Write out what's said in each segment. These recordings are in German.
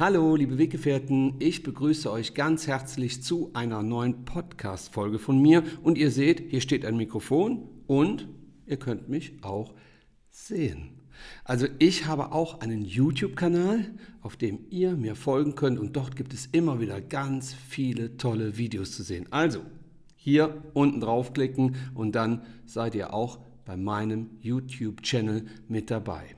Hallo, liebe Weggefährten, ich begrüße euch ganz herzlich zu einer neuen Podcast-Folge von mir. Und ihr seht, hier steht ein Mikrofon und ihr könnt mich auch sehen. Also ich habe auch einen YouTube-Kanal, auf dem ihr mir folgen könnt und dort gibt es immer wieder ganz viele tolle Videos zu sehen. Also hier unten draufklicken und dann seid ihr auch bei meinem YouTube-Channel mit dabei.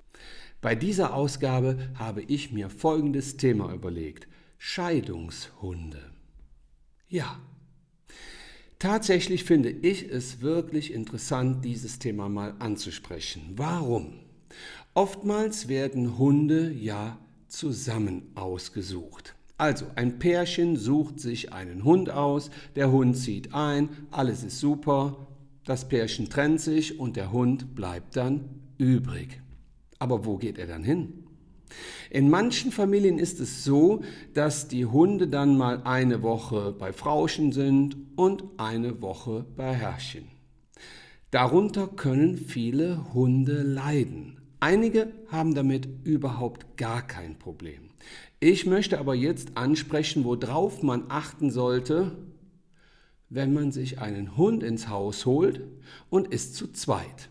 Bei dieser Ausgabe habe ich mir folgendes Thema überlegt. Scheidungshunde. Ja, tatsächlich finde ich es wirklich interessant, dieses Thema mal anzusprechen. Warum? Oftmals werden Hunde ja zusammen ausgesucht. Also ein Pärchen sucht sich einen Hund aus, der Hund zieht ein, alles ist super, das Pärchen trennt sich und der Hund bleibt dann übrig. Aber wo geht er dann hin? In manchen Familien ist es so, dass die Hunde dann mal eine Woche bei Frauchen sind und eine Woche bei Herrchen. Darunter können viele Hunde leiden. Einige haben damit überhaupt gar kein Problem. Ich möchte aber jetzt ansprechen, worauf man achten sollte, wenn man sich einen Hund ins Haus holt und ist zu zweit.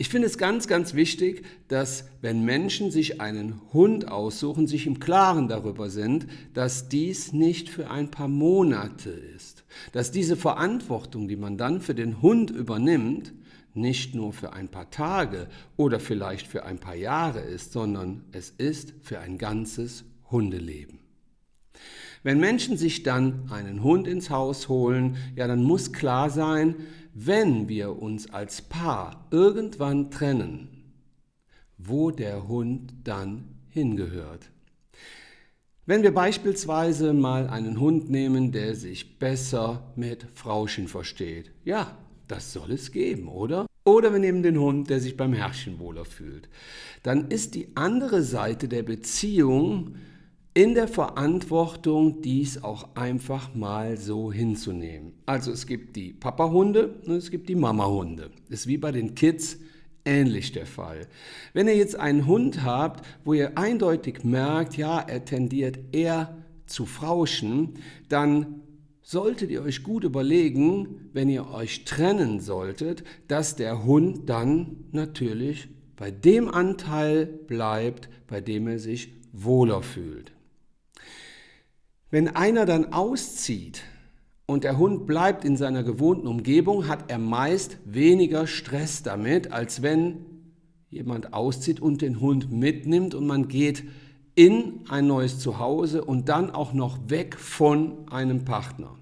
Ich finde es ganz, ganz wichtig, dass wenn Menschen sich einen Hund aussuchen, sich im Klaren darüber sind, dass dies nicht für ein paar Monate ist. Dass diese Verantwortung, die man dann für den Hund übernimmt, nicht nur für ein paar Tage oder vielleicht für ein paar Jahre ist, sondern es ist für ein ganzes Hundeleben. Wenn Menschen sich dann einen Hund ins Haus holen, ja, dann muss klar sein, wenn wir uns als Paar irgendwann trennen, wo der Hund dann hingehört. Wenn wir beispielsweise mal einen Hund nehmen, der sich besser mit Frauchen versteht, ja, das soll es geben, oder? Oder wir nehmen den Hund, der sich beim Herrchen wohler fühlt. Dann ist die andere Seite der Beziehung in der Verantwortung, dies auch einfach mal so hinzunehmen. Also es gibt die Papa-Hunde und es gibt die Mama-Hunde. Ist wie bei den Kids ähnlich der Fall. Wenn ihr jetzt einen Hund habt, wo ihr eindeutig merkt, ja, er tendiert eher zu frauschen, dann solltet ihr euch gut überlegen, wenn ihr euch trennen solltet, dass der Hund dann natürlich bei dem Anteil bleibt, bei dem er sich wohler fühlt. Wenn einer dann auszieht und der Hund bleibt in seiner gewohnten Umgebung, hat er meist weniger Stress damit, als wenn jemand auszieht und den Hund mitnimmt und man geht in ein neues Zuhause und dann auch noch weg von einem Partner.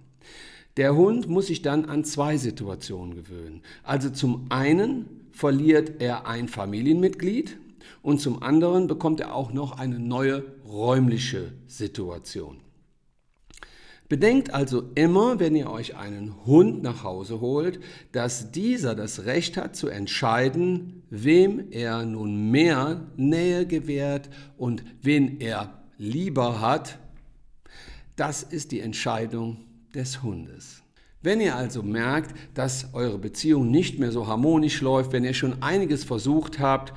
Der Hund muss sich dann an zwei Situationen gewöhnen. Also zum einen verliert er ein Familienmitglied und zum anderen bekommt er auch noch eine neue räumliche Situation. Bedenkt also immer, wenn ihr euch einen Hund nach Hause holt, dass dieser das Recht hat zu entscheiden, wem er nun mehr Nähe gewährt und wen er lieber hat. Das ist die Entscheidung des Hundes. Wenn ihr also merkt, dass eure Beziehung nicht mehr so harmonisch läuft, wenn ihr schon einiges versucht habt,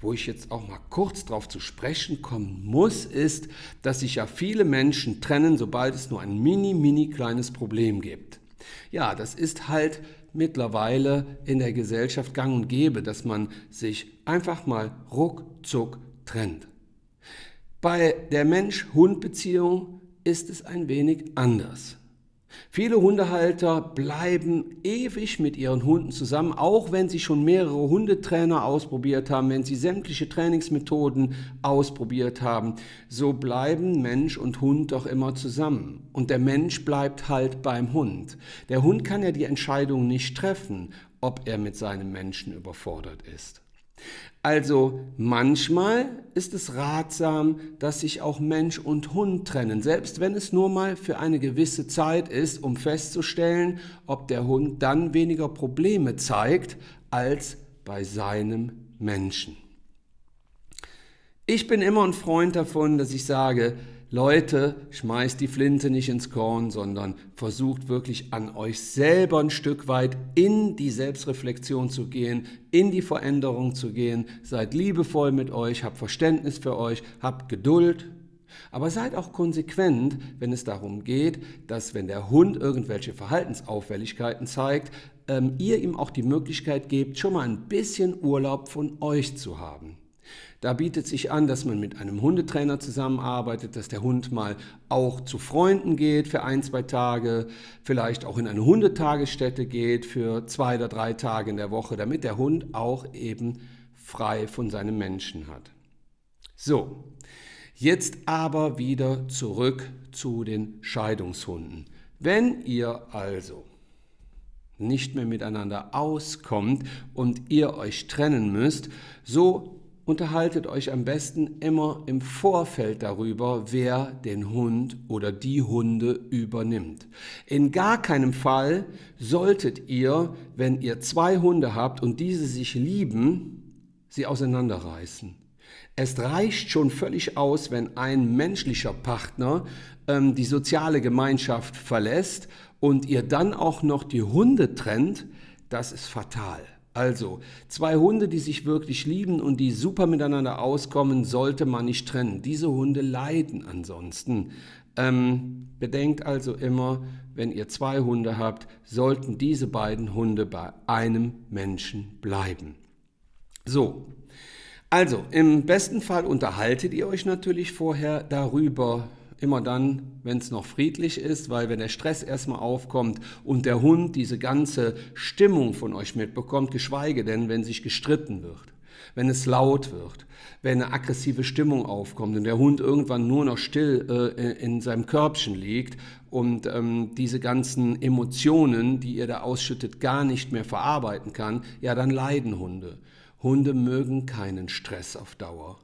wo ich jetzt auch mal kurz darauf zu sprechen kommen muss, ist, dass sich ja viele Menschen trennen, sobald es nur ein mini, mini kleines Problem gibt. Ja, das ist halt mittlerweile in der Gesellschaft gang und gäbe, dass man sich einfach mal ruckzuck trennt. Bei der Mensch-Hund-Beziehung ist es ein wenig anders. Viele Hundehalter bleiben ewig mit ihren Hunden zusammen, auch wenn sie schon mehrere Hundetrainer ausprobiert haben, wenn sie sämtliche Trainingsmethoden ausprobiert haben. So bleiben Mensch und Hund doch immer zusammen. Und der Mensch bleibt halt beim Hund. Der Hund kann ja die Entscheidung nicht treffen, ob er mit seinem Menschen überfordert ist. Also manchmal ist es ratsam, dass sich auch Mensch und Hund trennen, selbst wenn es nur mal für eine gewisse Zeit ist, um festzustellen, ob der Hund dann weniger Probleme zeigt als bei seinem Menschen. Ich bin immer ein Freund davon, dass ich sage, Leute, schmeißt die Flinte nicht ins Korn, sondern versucht wirklich an euch selber ein Stück weit in die Selbstreflexion zu gehen, in die Veränderung zu gehen. Seid liebevoll mit euch, habt Verständnis für euch, habt Geduld. Aber seid auch konsequent, wenn es darum geht, dass wenn der Hund irgendwelche Verhaltensauffälligkeiten zeigt, ähm, ihr ihm auch die Möglichkeit gebt, schon mal ein bisschen Urlaub von euch zu haben. Da bietet sich an, dass man mit einem Hundetrainer zusammenarbeitet, dass der Hund mal auch zu Freunden geht für ein, zwei Tage, vielleicht auch in eine Hundetagesstätte geht für zwei oder drei Tage in der Woche, damit der Hund auch eben frei von seinem Menschen hat. So, jetzt aber wieder zurück zu den Scheidungshunden. Wenn ihr also nicht mehr miteinander auskommt und ihr euch trennen müsst, so unterhaltet euch am besten immer im Vorfeld darüber, wer den Hund oder die Hunde übernimmt. In gar keinem Fall solltet ihr, wenn ihr zwei Hunde habt und diese sich lieben, sie auseinanderreißen. Es reicht schon völlig aus, wenn ein menschlicher Partner ähm, die soziale Gemeinschaft verlässt und ihr dann auch noch die Hunde trennt, das ist fatal. Also, zwei Hunde, die sich wirklich lieben und die super miteinander auskommen, sollte man nicht trennen. Diese Hunde leiden ansonsten. Ähm, bedenkt also immer, wenn ihr zwei Hunde habt, sollten diese beiden Hunde bei einem Menschen bleiben. So, also im besten Fall unterhaltet ihr euch natürlich vorher darüber, immer dann, wenn es noch friedlich ist, weil wenn der Stress erstmal aufkommt und der Hund diese ganze Stimmung von euch mitbekommt, geschweige denn, wenn sich gestritten wird, wenn es laut wird, wenn eine aggressive Stimmung aufkommt und der Hund irgendwann nur noch still äh, in seinem Körbchen liegt und ähm, diese ganzen Emotionen, die ihr da ausschüttet, gar nicht mehr verarbeiten kann, ja, dann leiden Hunde. Hunde mögen keinen Stress auf Dauer.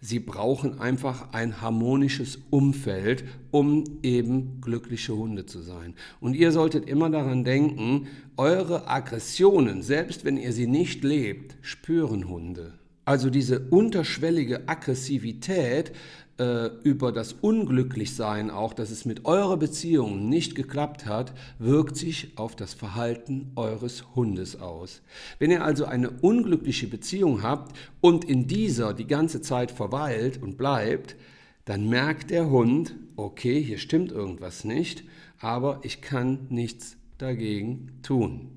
Sie brauchen einfach ein harmonisches Umfeld, um eben glückliche Hunde zu sein. Und ihr solltet immer daran denken, eure Aggressionen, selbst wenn ihr sie nicht lebt, spüren Hunde. Also diese unterschwellige Aggressivität äh, über das Unglücklichsein auch, dass es mit eurer Beziehung nicht geklappt hat, wirkt sich auf das Verhalten eures Hundes aus. Wenn ihr also eine unglückliche Beziehung habt und in dieser die ganze Zeit verweilt und bleibt, dann merkt der Hund, okay, hier stimmt irgendwas nicht, aber ich kann nichts dagegen tun.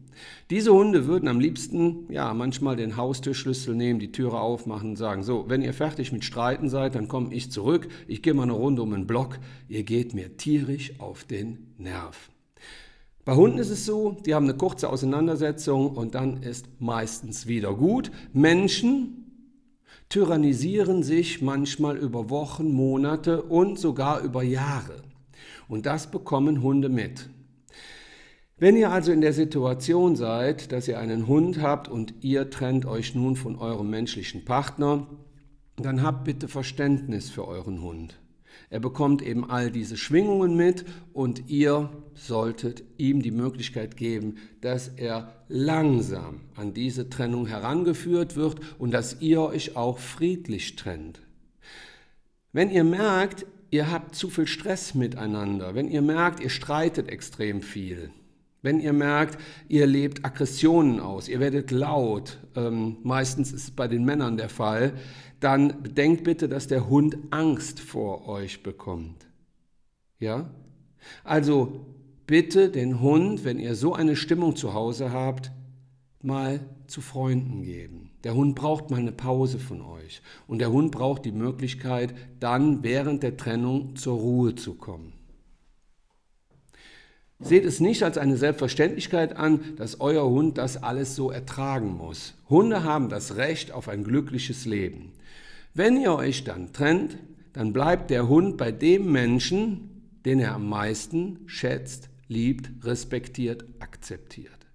Diese Hunde würden am liebsten, ja, manchmal den Haustürschlüssel nehmen, die Türe aufmachen und sagen, so, wenn ihr fertig mit Streiten seid, dann komme ich zurück, ich gehe mal eine Runde um den Block, ihr geht mir tierisch auf den Nerv. Bei Hunden ist es so, die haben eine kurze Auseinandersetzung und dann ist meistens wieder gut. Menschen tyrannisieren sich manchmal über Wochen, Monate und sogar über Jahre. Und das bekommen Hunde mit. Wenn ihr also in der Situation seid, dass ihr einen Hund habt und ihr trennt euch nun von eurem menschlichen Partner, dann habt bitte Verständnis für euren Hund. Er bekommt eben all diese Schwingungen mit und ihr solltet ihm die Möglichkeit geben, dass er langsam an diese Trennung herangeführt wird und dass ihr euch auch friedlich trennt. Wenn ihr merkt, ihr habt zu viel Stress miteinander, wenn ihr merkt, ihr streitet extrem viel, wenn ihr merkt, ihr lebt Aggressionen aus, ihr werdet laut, ähm, meistens ist es bei den Männern der Fall, dann bedenkt bitte, dass der Hund Angst vor euch bekommt. Ja? Also bitte den Hund, wenn ihr so eine Stimmung zu Hause habt, mal zu Freunden geben. Der Hund braucht mal eine Pause von euch und der Hund braucht die Möglichkeit, dann während der Trennung zur Ruhe zu kommen. Seht es nicht als eine Selbstverständlichkeit an, dass euer Hund das alles so ertragen muss. Hunde haben das Recht auf ein glückliches Leben. Wenn ihr euch dann trennt, dann bleibt der Hund bei dem Menschen, den er am meisten schätzt, liebt, respektiert, akzeptiert.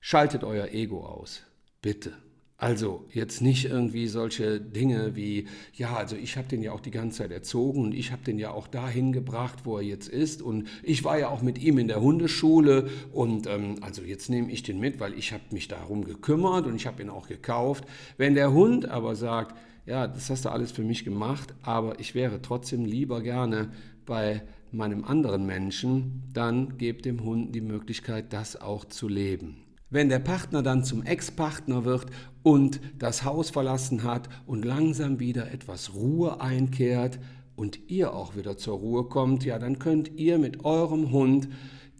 Schaltet euer Ego aus. Bitte. Also jetzt nicht irgendwie solche Dinge wie, ja, also ich habe den ja auch die ganze Zeit erzogen und ich habe den ja auch dahin gebracht, wo er jetzt ist und ich war ja auch mit ihm in der Hundeschule und ähm, also jetzt nehme ich den mit, weil ich habe mich darum gekümmert und ich habe ihn auch gekauft. Wenn der Hund aber sagt, ja, das hast du alles für mich gemacht, aber ich wäre trotzdem lieber gerne bei meinem anderen Menschen, dann gebt dem Hund die Möglichkeit, das auch zu leben. Wenn der Partner dann zum Ex-Partner wird und das Haus verlassen hat und langsam wieder etwas Ruhe einkehrt und ihr auch wieder zur Ruhe kommt, ja, dann könnt ihr mit eurem Hund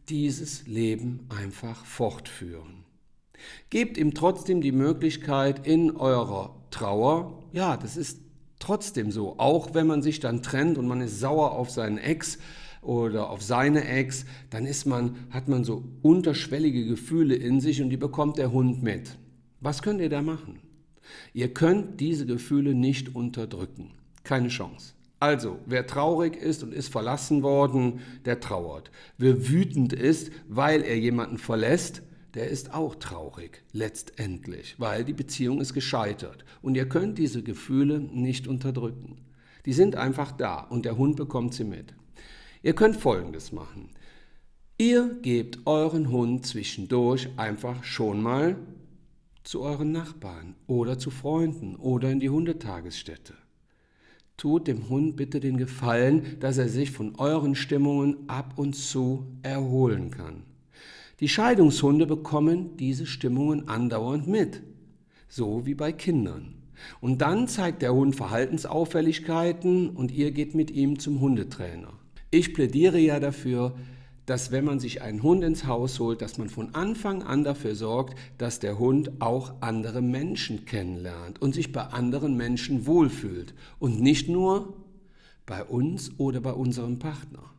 dieses Leben einfach fortführen. Gebt ihm trotzdem die Möglichkeit in eurer Trauer, ja, das ist trotzdem so, auch wenn man sich dann trennt und man ist sauer auf seinen Ex oder auf seine Ex, dann ist man, hat man so unterschwellige Gefühle in sich und die bekommt der Hund mit. Was könnt ihr da machen? Ihr könnt diese Gefühle nicht unterdrücken. Keine Chance. Also, wer traurig ist und ist verlassen worden, der trauert. Wer wütend ist, weil er jemanden verlässt, der ist auch traurig, letztendlich, weil die Beziehung ist gescheitert. Und ihr könnt diese Gefühle nicht unterdrücken. Die sind einfach da und der Hund bekommt sie mit. Ihr könnt Folgendes machen. Ihr gebt euren Hund zwischendurch einfach schon mal zu euren Nachbarn oder zu Freunden oder in die Hundetagesstätte. Tut dem Hund bitte den Gefallen, dass er sich von euren Stimmungen ab und zu erholen kann. Die Scheidungshunde bekommen diese Stimmungen andauernd mit, so wie bei Kindern. Und dann zeigt der Hund Verhaltensauffälligkeiten und ihr geht mit ihm zum Hundetrainer. Ich plädiere ja dafür, dass wenn man sich einen Hund ins Haus holt, dass man von Anfang an dafür sorgt, dass der Hund auch andere Menschen kennenlernt und sich bei anderen Menschen wohlfühlt und nicht nur bei uns oder bei unserem Partner.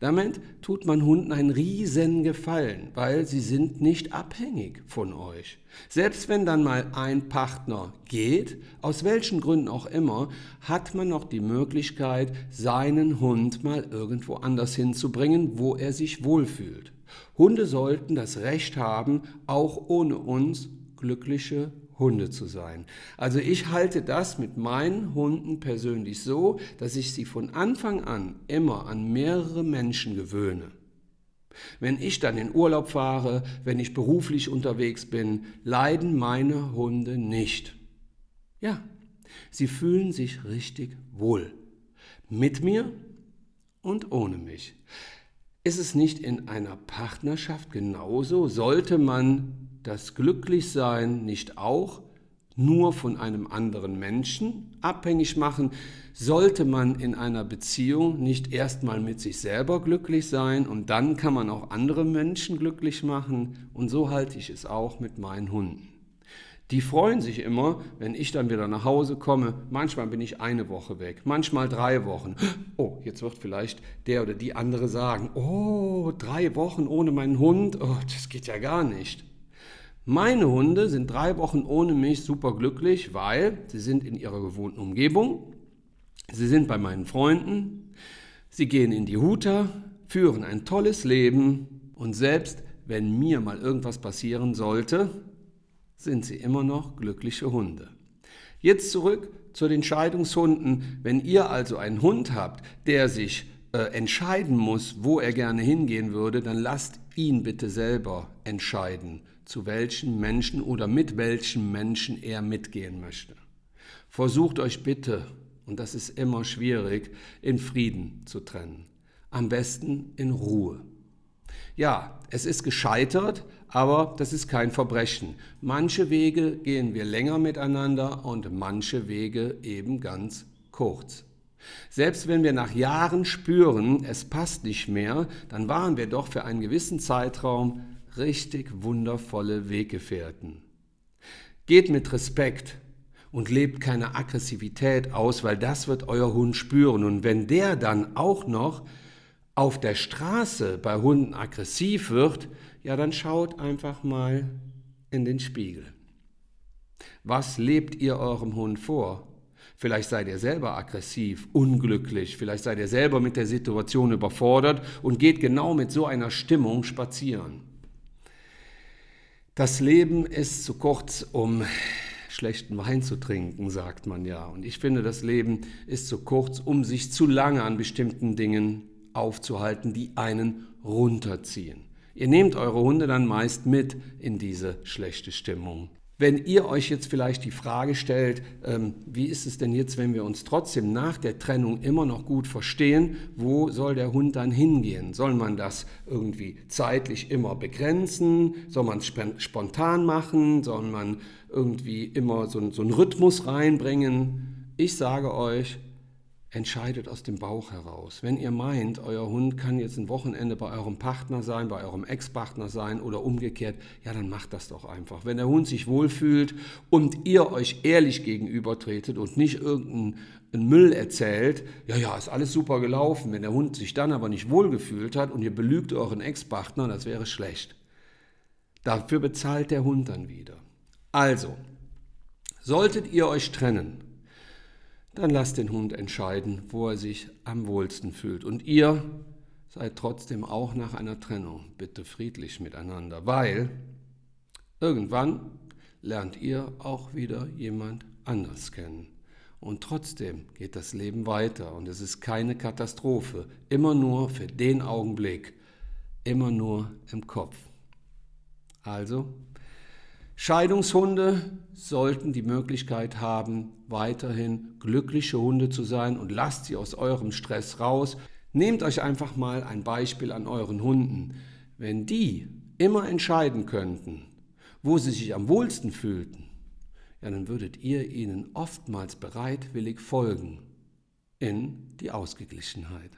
Damit tut man Hunden einen riesen Gefallen, weil sie sind nicht abhängig von euch. Selbst wenn dann mal ein Partner geht, aus welchen Gründen auch immer, hat man noch die Möglichkeit, seinen Hund mal irgendwo anders hinzubringen, wo er sich wohlfühlt. Hunde sollten das Recht haben, auch ohne uns glückliche Hunde zu sein. Also ich halte das mit meinen Hunden persönlich so, dass ich sie von Anfang an immer an mehrere Menschen gewöhne. Wenn ich dann in Urlaub fahre, wenn ich beruflich unterwegs bin, leiden meine Hunde nicht. Ja, sie fühlen sich richtig wohl. Mit mir und ohne mich. Ist es nicht in einer Partnerschaft genauso? Sollte man das Glücklichsein nicht auch nur von einem anderen Menschen abhängig machen? Sollte man in einer Beziehung nicht erstmal mit sich selber glücklich sein und dann kann man auch andere Menschen glücklich machen? Und so halte ich es auch mit meinen Hunden. Die freuen sich immer, wenn ich dann wieder nach Hause komme. Manchmal bin ich eine Woche weg, manchmal drei Wochen. Oh, jetzt wird vielleicht der oder die andere sagen, oh, drei Wochen ohne meinen Hund, oh, das geht ja gar nicht. Meine Hunde sind drei Wochen ohne mich super glücklich, weil sie sind in ihrer gewohnten Umgebung, sie sind bei meinen Freunden, sie gehen in die Huta, führen ein tolles Leben und selbst wenn mir mal irgendwas passieren sollte, sind sie immer noch glückliche Hunde. Jetzt zurück zu den Scheidungshunden. Wenn ihr also einen Hund habt, der sich äh, entscheiden muss, wo er gerne hingehen würde, dann lasst ihn bitte selber entscheiden zu welchen Menschen oder mit welchen Menschen er mitgehen möchte. Versucht euch bitte, und das ist immer schwierig, in Frieden zu trennen. Am besten in Ruhe. Ja, es ist gescheitert, aber das ist kein Verbrechen. Manche Wege gehen wir länger miteinander und manche Wege eben ganz kurz. Selbst wenn wir nach Jahren spüren, es passt nicht mehr, dann waren wir doch für einen gewissen Zeitraum richtig wundervolle Weggefährten. Geht mit Respekt und lebt keine Aggressivität aus, weil das wird euer Hund spüren. Und wenn der dann auch noch auf der Straße bei Hunden aggressiv wird, ja, dann schaut einfach mal in den Spiegel. Was lebt ihr eurem Hund vor? Vielleicht seid ihr selber aggressiv, unglücklich, vielleicht seid ihr selber mit der Situation überfordert und geht genau mit so einer Stimmung spazieren. Das Leben ist zu kurz, um schlechten Wein zu trinken, sagt man ja. Und ich finde, das Leben ist zu kurz, um sich zu lange an bestimmten Dingen aufzuhalten, die einen runterziehen. Ihr nehmt eure Hunde dann meist mit in diese schlechte Stimmung. Wenn ihr euch jetzt vielleicht die Frage stellt, ähm, wie ist es denn jetzt, wenn wir uns trotzdem nach der Trennung immer noch gut verstehen, wo soll der Hund dann hingehen? Soll man das irgendwie zeitlich immer begrenzen? Soll man es spontan machen? Soll man irgendwie immer so, so einen Rhythmus reinbringen? Ich sage euch, entscheidet aus dem Bauch heraus. Wenn ihr meint, euer Hund kann jetzt ein Wochenende bei eurem Partner sein, bei eurem Ex-Partner sein oder umgekehrt, ja, dann macht das doch einfach. Wenn der Hund sich wohlfühlt und ihr euch ehrlich gegenübertretet und nicht irgendeinen Müll erzählt, ja, ja, ist alles super gelaufen. Wenn der Hund sich dann aber nicht wohlgefühlt hat und ihr belügt euren Ex-Partner, das wäre schlecht. Dafür bezahlt der Hund dann wieder. Also, solltet ihr euch trennen, dann lasst den Hund entscheiden, wo er sich am wohlsten fühlt. Und ihr seid trotzdem auch nach einer Trennung bitte friedlich miteinander, weil irgendwann lernt ihr auch wieder jemand anders kennen. Und trotzdem geht das Leben weiter und es ist keine Katastrophe, immer nur für den Augenblick, immer nur im Kopf. Also Scheidungshunde sollten die Möglichkeit haben, weiterhin glückliche Hunde zu sein und lasst sie aus eurem Stress raus. Nehmt euch einfach mal ein Beispiel an euren Hunden. Wenn die immer entscheiden könnten, wo sie sich am wohlsten fühlten, ja, dann würdet ihr ihnen oftmals bereitwillig folgen in die Ausgeglichenheit.